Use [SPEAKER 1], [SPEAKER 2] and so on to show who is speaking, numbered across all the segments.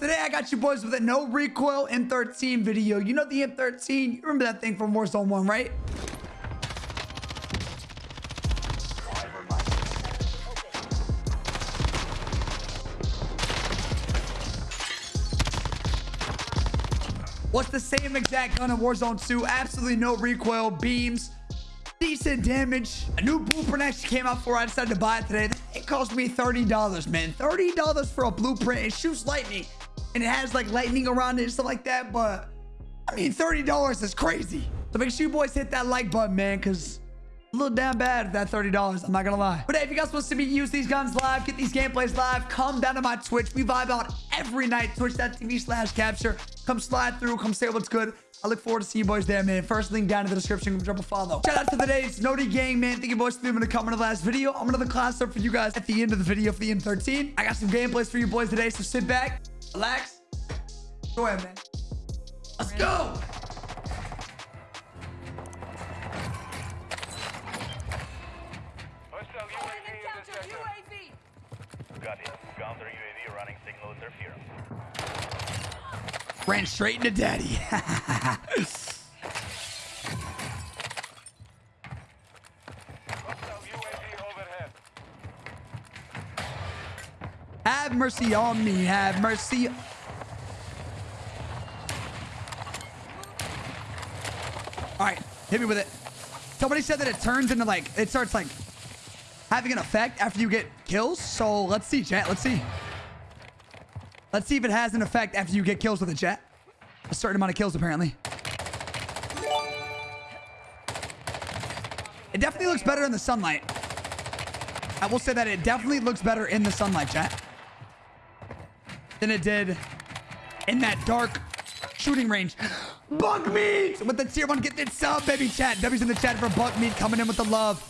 [SPEAKER 1] today I got you boys with a no recoil M13 video. You know the M13? You remember that thing from Warzone 1, right? What's the same exact gun in Warzone 2? Absolutely no recoil, beams, decent damage. A new blueprint actually came out for I decided to buy it today. It cost me $30, man. $30 for a blueprint. It shoots lightning and it has like lightning around it and stuff like that. But I mean, $30 is crazy. So make sure you boys hit that like button, man, because a little damn bad that $30. I'm not going to lie. But hey, if you guys want to see me use these guns live, get these gameplays live, come down to my Twitch. We vibe out every night. Twitch.tv slash capture. Come slide through. Come say what's good. I look forward to seeing you boys there, man. First link down in the description. Drop a follow. Shout out to today's Noti Gang, man. Thank you boys for leaving a comment on the last video. I'm another class up for you guys at the end of the video for the M13. I got some gameplays for you boys today, so sit back, relax. Go ahead, man. Let's go.
[SPEAKER 2] Hostile UAV in this. Got it. Counter UAV running signal interference.
[SPEAKER 1] Ran straight into daddy. Have mercy on me. Have mercy. All right, hit me with it. Somebody said that it turns into like, it starts like having an effect after you get kills. So let's see, chat. Let's see. Let's see if it has an effect after you get kills with it, chat. A certain amount of kills, apparently. It definitely looks better in the sunlight. I will say that it definitely looks better in the sunlight, chat than it did in that dark shooting range. Bunk meat with the tier one. Get that sub, baby chat. W's in the chat for Bunk meat coming in with the love.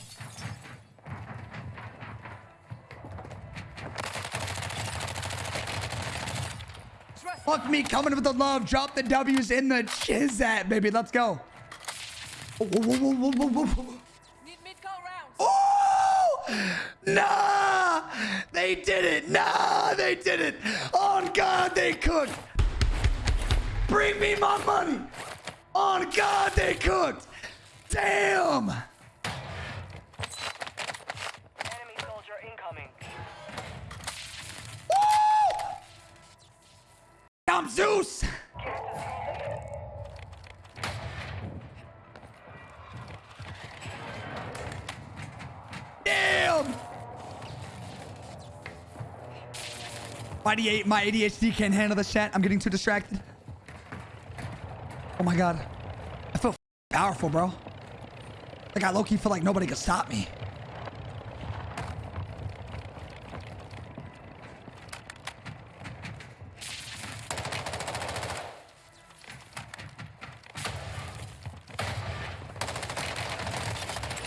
[SPEAKER 1] Fuck me coming with the love. Drop the W's in the chizat, baby. Let's go. Whoa.
[SPEAKER 3] Need mid-call rounds.
[SPEAKER 1] Oh! Nah! They did it! Nah! They did it! On God, they cooked! Bring me my money! On God, they cooked! Damn! My, ADHD, can't handle the chat. I'm getting too distracted. Oh my god. I feel powerful, bro. Like I low-key feel like nobody could stop me.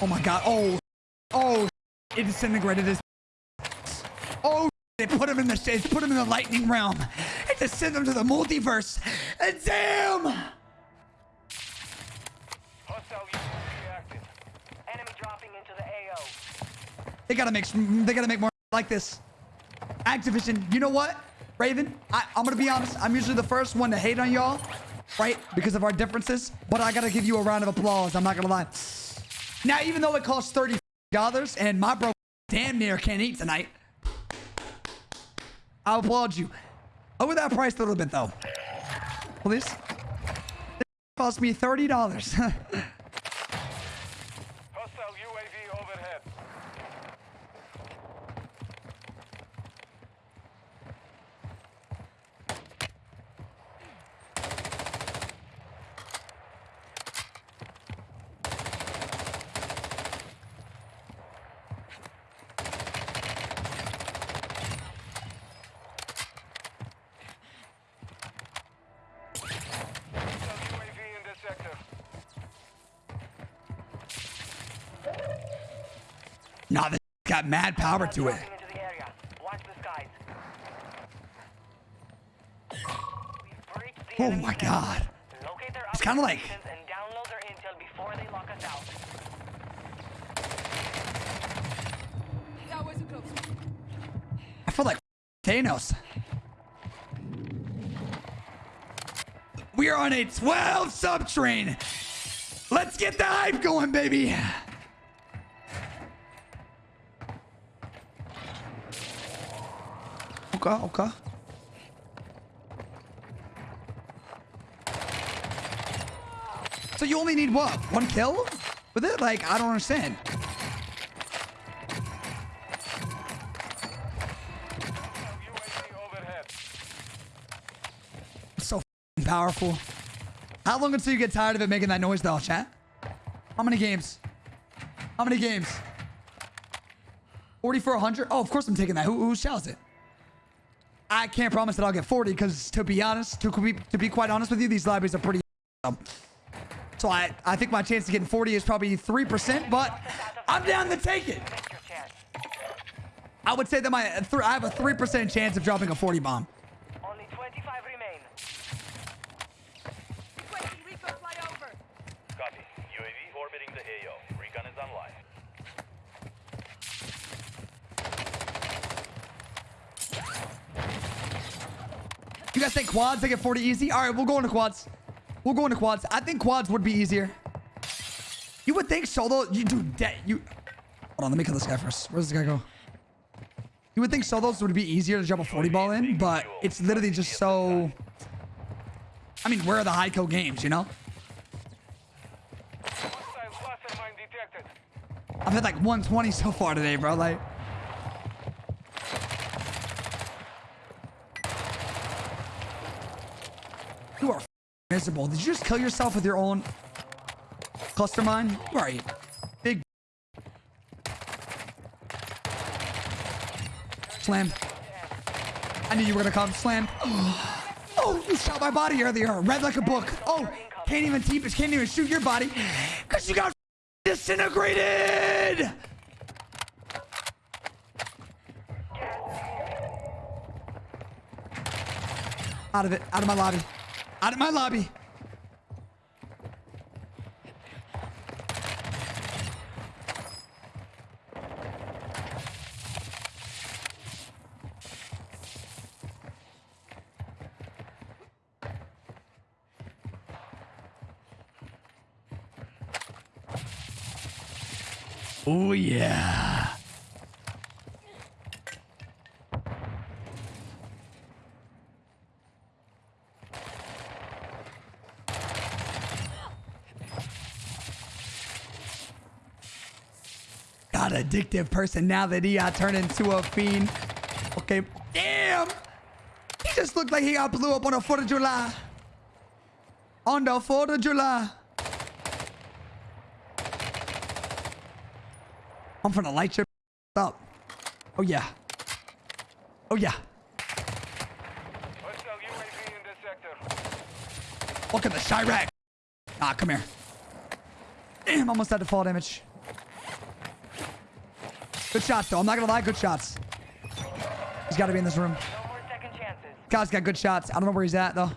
[SPEAKER 1] Oh my god. Oh. Oh. It disintegrated his. Oh. They put him in the they put him in the lightning realm. And just send him to the multiverse. And damn.
[SPEAKER 2] Hostile UAV active.
[SPEAKER 4] Enemy dropping into the AO.
[SPEAKER 1] They gotta make they gotta make more like this. Activision, you know what? Raven, I, I'm gonna be honest. I'm usually the first one to hate on y'all, right? Because of our differences. But I gotta give you a round of applause. I'm not gonna lie. Now, even though it costs thirty dollars and my bro damn near can't eat tonight, I applaud you. Over that price a little bit, though. Please. This cost me $30. got mad power to it. Oh my god. It's like-.
[SPEAKER 3] Towers are close.
[SPEAKER 1] I feel like Thanos. We are on a 12 sub train. Let's get the hype going, baby. Okay, okay. So you only need what? One kill with it? Like, I don't understand. So powerful. How long until you get tired of it making that noise though, chat? How many games? How many games? 40 for 100? Oh, of course I'm taking that. Who, who shouts it? I can't promise that I'll get 40 because to be honest, to be, to be quite honest with you, these libraries are pretty um, So I, I think my chance of getting 40 is probably 3%, but I'm down to take it.
[SPEAKER 4] Take your chance.
[SPEAKER 1] I would say that my th I have a 3% chance of dropping a 40 bomb.
[SPEAKER 4] Only 25 remain.
[SPEAKER 2] Copy. UAV orbiting the AO. Recon is online.
[SPEAKER 1] You guys think quads they get 40 easy? All right, we'll go into quads. We'll go into quads. I think quads would be easier. You would think solo. You do that. You. Hold on. Let me kill this guy first. Where does this guy go? You would think solos would be easier to drop a 40 ball in, but it's literally just so. I mean, where are the high kill games? You know. I've had like 120 so far today, bro. Like. You are miserable. Did you just kill yourself with your own cluster mine? Where are you? Big. Slam. I knew you were gonna come. Slam. Oh, oh, you shot my body earlier. Read like a book. Oh, can't even keep it. Can't even shoot your body because you got disintegrated. Out of it. Out of my lobby. Out of my lobby. Oh yeah. Got addictive personality. I turn into a fiend. Okay. Damn. He just looked like he got blew up on the 4th of July. On the 4th of July. I'm gonna light your up. Oh yeah. Oh yeah.
[SPEAKER 2] Hostile UAV in this sector.
[SPEAKER 1] Look at the Chirac. Ah, come here. Damn, almost had to fall damage. Good shots, though. I'm not gonna lie, good shots. He's got to be in this room. Guy's got good shots. I don't know where he's at, though.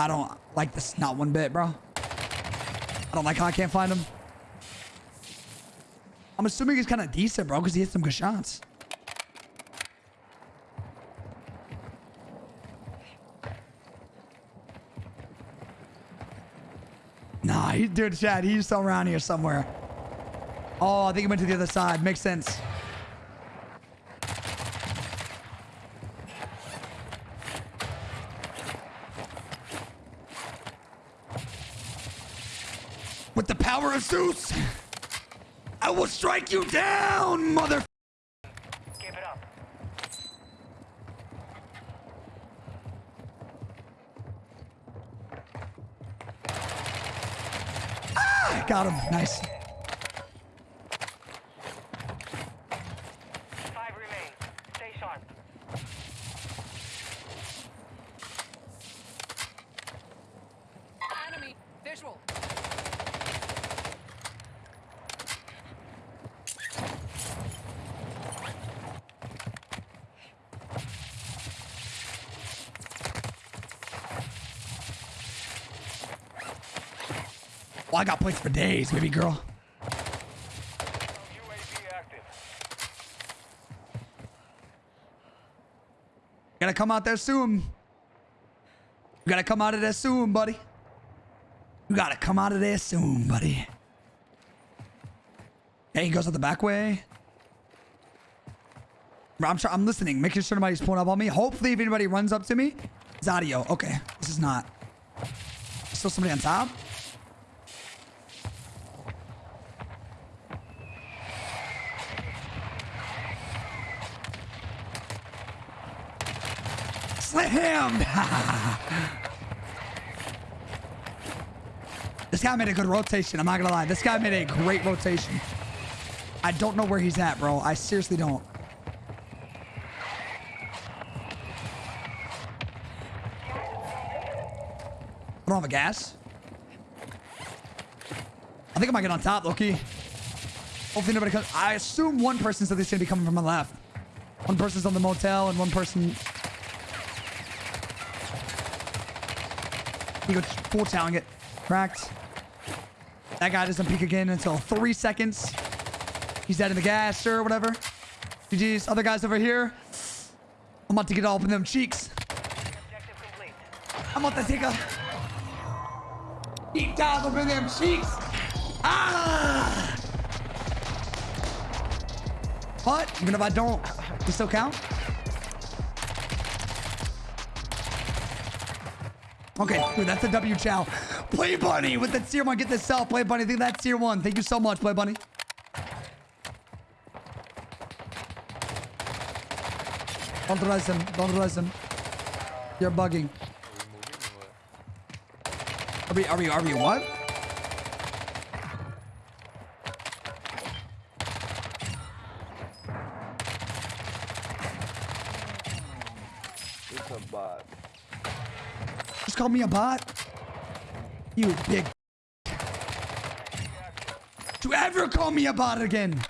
[SPEAKER 1] I don't like this not one bit, bro. I don't like how I can't find him. I'm assuming he's kind of decent, bro, because he hit some good shots. Nah, he, dude, Chad, he's still around here somewhere. Oh, I think he went to the other side. Makes sense. With the power of Zeus, I will strike you down, mother.
[SPEAKER 4] Give it up.
[SPEAKER 1] Got him. Nice.
[SPEAKER 4] Five remain. Stay sharp.
[SPEAKER 3] Enemy visual.
[SPEAKER 1] Plates for days, baby girl. Gotta come out there soon. You gotta come out of there soon, buddy. You gotta come out of there soon, buddy. Hey, he goes out the back way. I'm try- I'm listening, making sure nobody's pulling up on me. Hopefully, if anybody runs up to me, it's audio. Okay, this is not. Still somebody on top. This guy made a good rotation. I'm not gonna lie. This guy made a great rotation. I don't know where he's at, bro. I seriously don't. I don't have a gas. I think I might get on top, Loki. Hopefully nobody comes. I assume one person's at least gonna be coming from the left. One person's on the motel and one person. He goes full challenge it. Cracked. That guy doesn't peek again until three seconds. He's dead in the gas, sure, whatever. GG's. Other guys over here. I'm about to get all up in them cheeks. I'm about to take a deep dive up in them cheeks. Ah! But even if I don't, you still count. Okay, dude, that's a W chow. Play Bunny with the tier one. Get this self. Play Bunny. I think that's tier one. Thank you so much, Play Bunny. Don't res him. Don't res him. You're bugging. Are we, are we, are we what?
[SPEAKER 3] It's a bot.
[SPEAKER 1] Call me a bot? You big. To ever call me a bot again?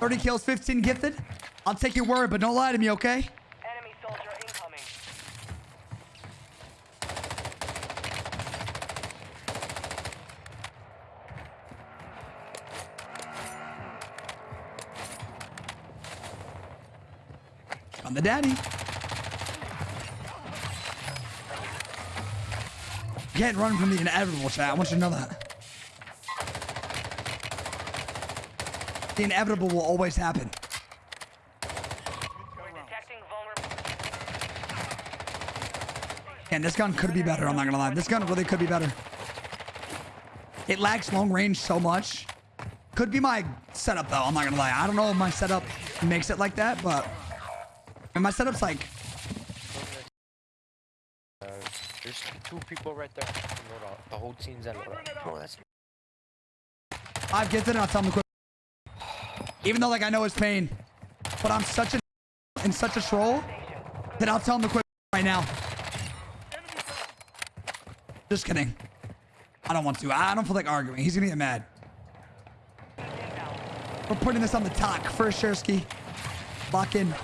[SPEAKER 1] Thirty kills, fifteen gifted. I'll take your word, but don't lie to me, okay?
[SPEAKER 4] Enemy soldier incoming.
[SPEAKER 1] I'm the daddy. Can't run from the inevitable, chat. I want you to know that. The inevitable will always happen. And this gun could be better. I'm not gonna lie. This gun really could be better. It lacks long range so much. Could be my setup though. I'm not gonna lie. I don't know if my setup makes it like that, but and my setup's like
[SPEAKER 5] Uh, there's two people right there. You know, the, the whole team's at Laura. Bro, that's
[SPEAKER 1] I've gifted and I'll tell him to quit. Even though like I know his pain, but I'm such a and such a troll that I'll tell him to quit right now. Just kidding. I don't want to. I don't feel like arguing. He's gonna get mad. We're putting this on the talk first, Shersky. Lock in.
[SPEAKER 2] Get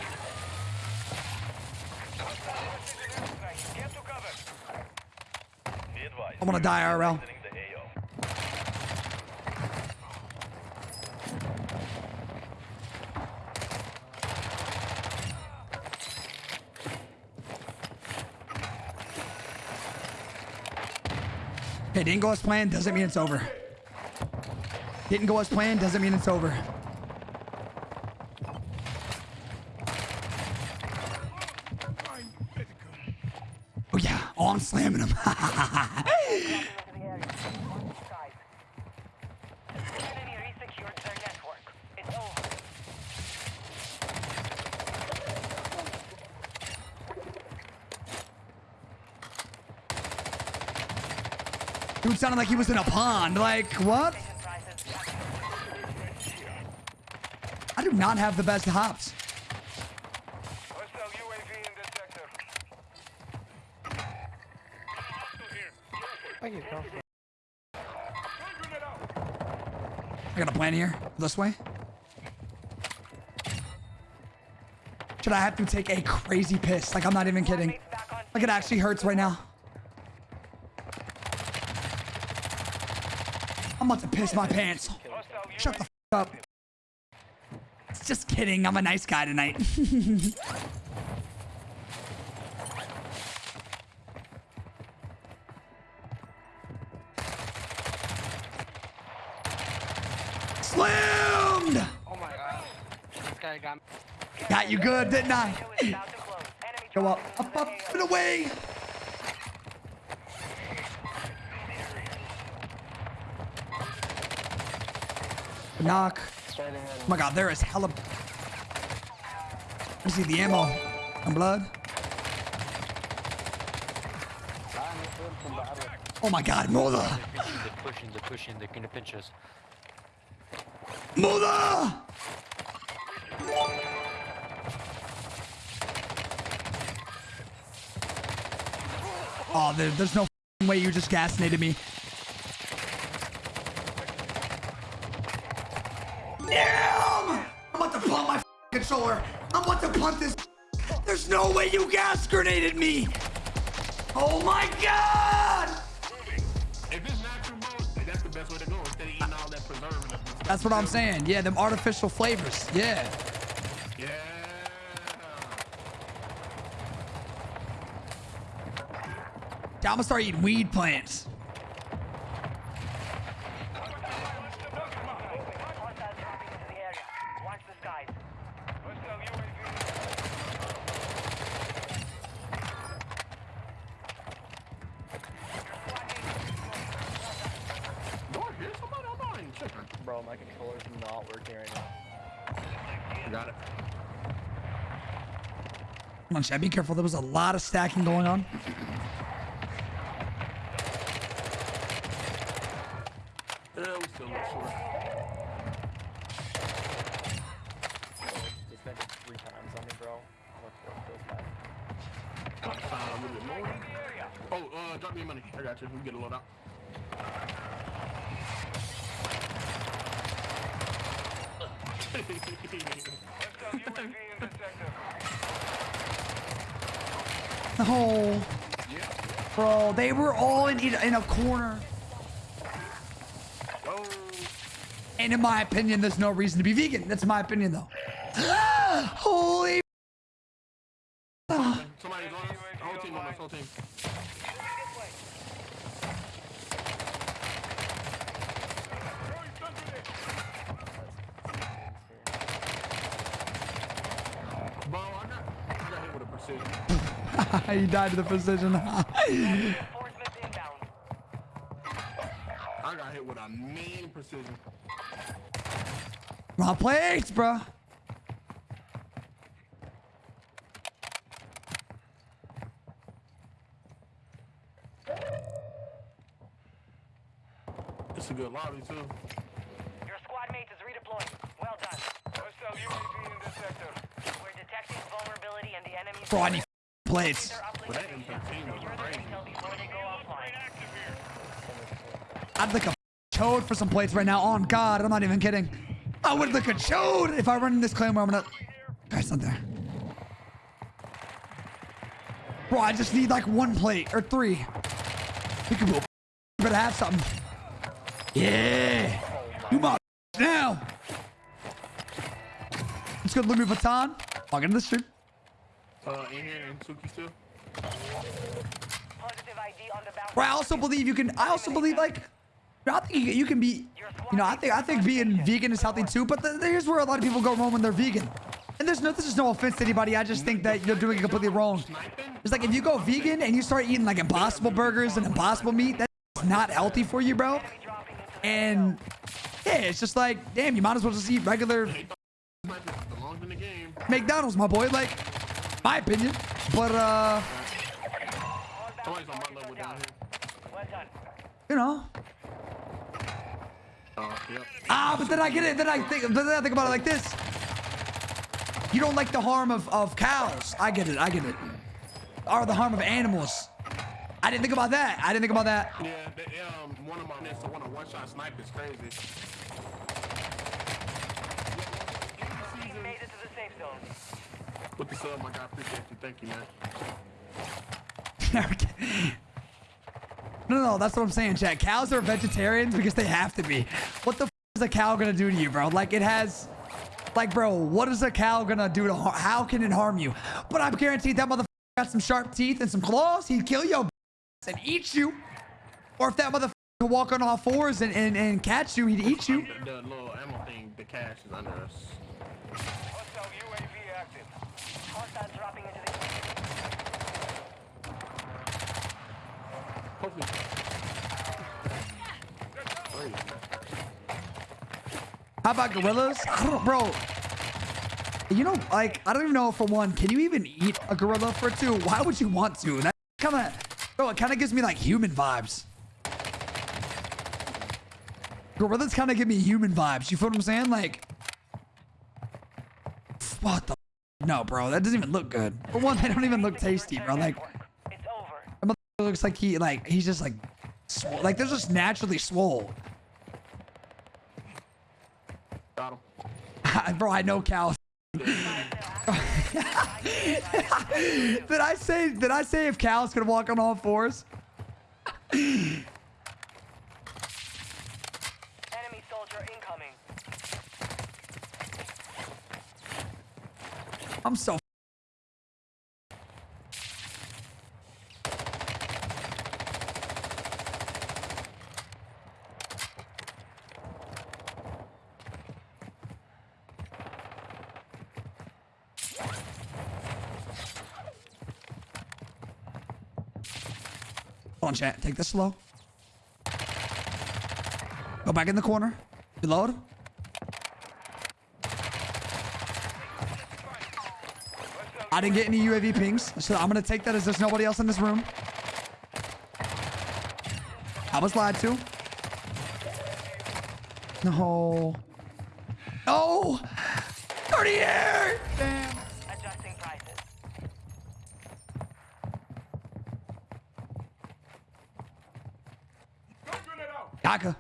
[SPEAKER 2] to cover. Be advised.
[SPEAKER 1] I want to die, RL. Hey, didn't go as planned doesn't mean it's over. Didn't go as planned doesn't mean it's over. Oh yeah, oh I'm slamming him. Dude sounded like he was in a pond. Like what? How do not have the best hops.
[SPEAKER 2] Hostile UAV in this sector.
[SPEAKER 3] You, go.
[SPEAKER 1] I got a plan here. This way. Should I have to take a crazy piss? Like, I'm not even kidding. Like, it actually hurts right now. I'm about to piss my pants. Shut the f up. Just kidding. I'm a nice guy tonight. Slammed!
[SPEAKER 5] Oh my god. This guy got me.
[SPEAKER 1] Got you good, didn't I?
[SPEAKER 4] is about to close. Enemy
[SPEAKER 1] Go up, up, up, and away. Knock. Oh my god, there is hella. I see the ammo and blood. Oh my god, Mother!
[SPEAKER 5] They're pushing, they're pushing, they're pushing, they're gonna pinch us.
[SPEAKER 1] Mother! Oh, there, there's no way you just gasnated me. Damn! I'm about to pump my controller. I'm about to punt this. There's no way you gas grenaded me. Oh my god!
[SPEAKER 6] If it's natural mode, that's the best way to go instead of eating all that preservative. and stuff.
[SPEAKER 1] That's what I'm saying. Yeah, them artificial flavors. Yeah. I'm gonna start eating weed plants.
[SPEAKER 4] Hostiles dropping into the area. Watch the skies.
[SPEAKER 2] Hostile UAV.
[SPEAKER 6] Lord, here's somebody on mine. Tripping.
[SPEAKER 5] Bro, my controller's not working right now.
[SPEAKER 6] Got it.
[SPEAKER 1] Come on, Chad, be careful. There was a lot of stacking going on.
[SPEAKER 6] Yeah, we still look short.
[SPEAKER 5] They spent it three times on me, bro. What the fuck feels bad?
[SPEAKER 6] Uh, a little bit more. Oh, uh, drop me money. I got you. We can get a load out.
[SPEAKER 1] Oh, bro, they were all in in a corner. And in my opinion, there's no reason to be vegan. That's my opinion, though. Holy.
[SPEAKER 6] somebody's on us. Whole team on us. Whole team. Bro, I got, I got hit with a precision.
[SPEAKER 1] He died to the precision.
[SPEAKER 6] I got hit with a mean precision.
[SPEAKER 1] Wrong place, bro.
[SPEAKER 6] It's a good lobby too.
[SPEAKER 4] Your squad mate is redeploying. Well done.
[SPEAKER 2] Hostile UAV in this sector.
[SPEAKER 4] We're detecting vulnerability in the enemy's
[SPEAKER 1] Bro, I need plates.
[SPEAKER 4] They're uplink
[SPEAKER 6] But that
[SPEAKER 4] station.
[SPEAKER 6] M13 was
[SPEAKER 4] Secure their
[SPEAKER 6] crazy.
[SPEAKER 4] intel before they go offline.
[SPEAKER 1] I'd like a chode for some plates right now. On God, I'm not even kidding. I would look a chode if I run in this claim where I'm gonna. Guys, not there. Bro, I just need like one plate or three. We can go. Better have something. Yeah. You my now. Let's go to Louis Vuitton. Walk into the stream.
[SPEAKER 6] Uh, in here and Suki still.
[SPEAKER 4] Positive ID on the bounty.
[SPEAKER 1] Bro, I also believe you can. I also believe like. I think you, you can be. You know, I think I think being vegan is healthy too. But the, here's where a lot of people go wrong when they're vegan. And there's no, this is no offense to anybody. I just think that you're doing it completely wrong. It's like if you go vegan and you start eating like impossible burgers and impossible meat, that's not healthy for you, bro.
[SPEAKER 4] Dropping into the
[SPEAKER 1] And yeah, it's just like, damn, you might as well just eat regular
[SPEAKER 6] Sniper belongs in the game.
[SPEAKER 1] McDonald's, my boy. Like, my opinion. But uh. You know.
[SPEAKER 6] Uh, yep.
[SPEAKER 1] Ah, but then I get it. Then I think. Then I think about it like this. You don't like the harm of, of cows. I get it. I get it. Or the harm of animals. I didn't think about that. I didn't think about that.
[SPEAKER 6] Yeah, they, um, one of my to one of one shot snipe is crazy. With the sub, my guy, appreciate you. Thank you, man.
[SPEAKER 1] no, no, no, that's what I'm saying, chat. Cows are vegetarians because they have to be. What the f is a cow gonna do to you, bro? Like, it has... Like, bro, what is a cow gonna do to har- How can it harm you? But I'm guaranteed that motherfucker got some sharp teeth and some claws. He'd kill your ass and eat you. Or if that motherfucker could walk on all fours and, and, and catch you, he'd eat you.
[SPEAKER 6] The, the little ammo thing, the cash is under us.
[SPEAKER 2] Hostile UAV active.
[SPEAKER 4] Hostiles dropping into the
[SPEAKER 6] Hopefully. Crazy.
[SPEAKER 1] How about gorillas? Bro. You know, like, I don't even know for one, can you even eat a gorilla? For two, why would you want to? And that kind of, bro, it kind of gives me like human vibes. Gorillas kind of give me human vibes. You feel what I'm saying? Like, what the? No, bro, that doesn't even look good. For one, they don't even look tasty, bro. Like,
[SPEAKER 4] It's over.
[SPEAKER 1] that looks like he, like, he's just like, like they're just naturally swole.
[SPEAKER 6] Got him.
[SPEAKER 1] bro, I know cows. did I say did I say if cows could walk on all fours? I'm so Hold on, chat. Take this slow. Go back in the corner. Reload. I didn't get any UAV pings, so I'm gonna take that as there's nobody else in this room. I was lied to. No. No! 38! Damn.
[SPEAKER 4] Adjusting prices.
[SPEAKER 1] Gaka.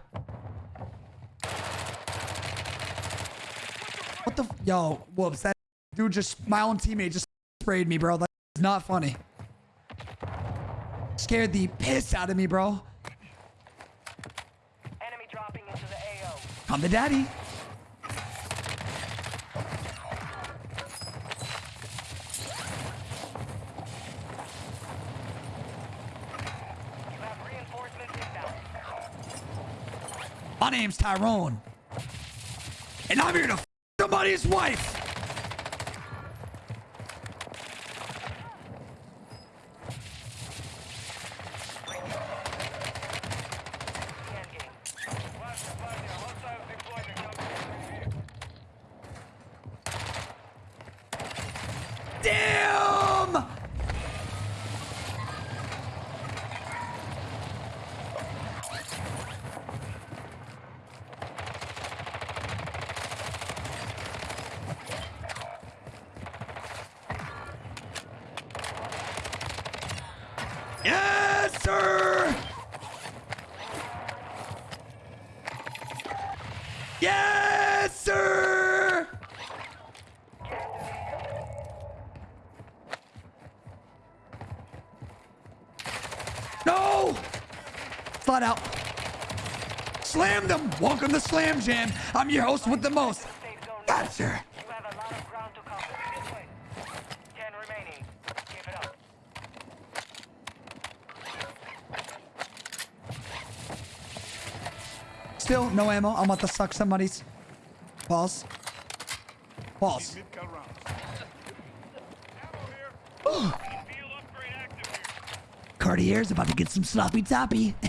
[SPEAKER 1] What the? F- Yo, whoops. That dude just, my own teammate just sprayed me, bro. That's not funny. Scared the piss out of me, bro.
[SPEAKER 4] Enemy dropping into the AO.
[SPEAKER 1] I'm the daddy.
[SPEAKER 4] You have reinforcements inbound.
[SPEAKER 1] My name's Tyrone. And I'm here to f- somebody's wife.
[SPEAKER 4] Scan game.
[SPEAKER 2] Flash, flash, hostiles deployed to counter UAV.
[SPEAKER 1] Damn! Yes, sir! Yes, sir! No! Flat out. Slam them! Welcome to Slam Jam. I'm your host with the most.
[SPEAKER 4] Safe zone now.
[SPEAKER 1] Yes, sir.
[SPEAKER 4] You have a lot of ground to cover. This way. Ten remaining. Keep it up.
[SPEAKER 1] Still, no ammo. I'm about to suck somebody's.
[SPEAKER 2] balls. Here.
[SPEAKER 1] Cartier's about to get some sloppy toppy.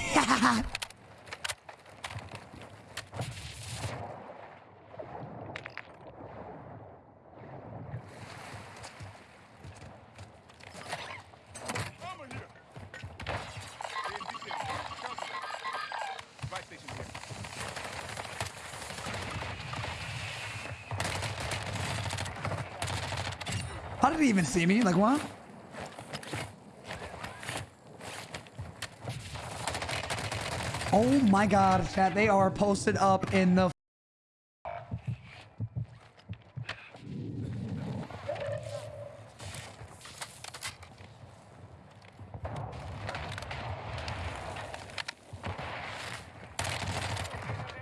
[SPEAKER 2] Armor here. AMD Counter that. Right station here.
[SPEAKER 1] How did he even see me? Like, what? Oh my god, chat. They are posted up in the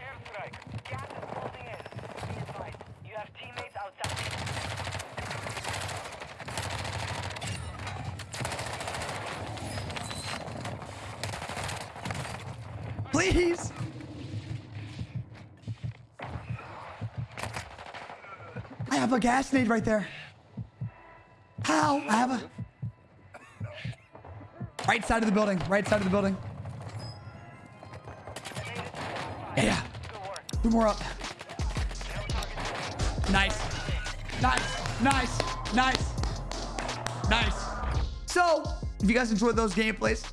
[SPEAKER 4] Airstrike. Gas is closing in. Be advised. You have teammates outside.
[SPEAKER 1] Please. I have a gas nade right there. How? I have a. Right side of the building. Right side of the building. Yeah.
[SPEAKER 4] Work.
[SPEAKER 1] Two more up. Nice. Nice. Nice. Nice. Nice. So, if you guys enjoyed those gameplays,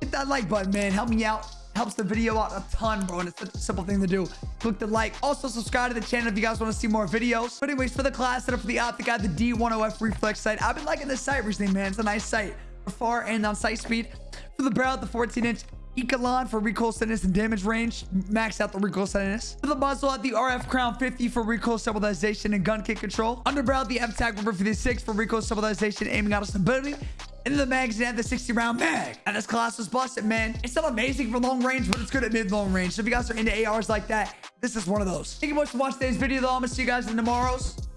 [SPEAKER 1] hit that like button, man. Help me out. Helps the video out a ton, bro. And it's such a simple thing to do. Click the like. Also, subscribe to the channel if you guys want to see more videos. But anyways, for the class setup for the Optic Guy, the D10F Reflex site, I've been liking this site recently, man. It's a nice site for far and on sight speed. For the barrel, the 14-inch Ecolon for recoil steadiness and damage range. Max out the recoil steadiness. For the muzzle at the RF Crown 50 for recoil stabilization and gun kick control. Underbarrel the FTAC Ripper 56 for recoil stabilization, aiming out of stability. And the magazine at the 60 round mag. And this class was busted, man. It's not amazing for long range, but it's good at mid long range. So if you guys are into ARs like that, this is one of those. Thank you much for watching today's video, though. I'm gonna see you guys in tomorrow's.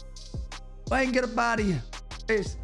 [SPEAKER 1] Go ahead and get of here. Peace.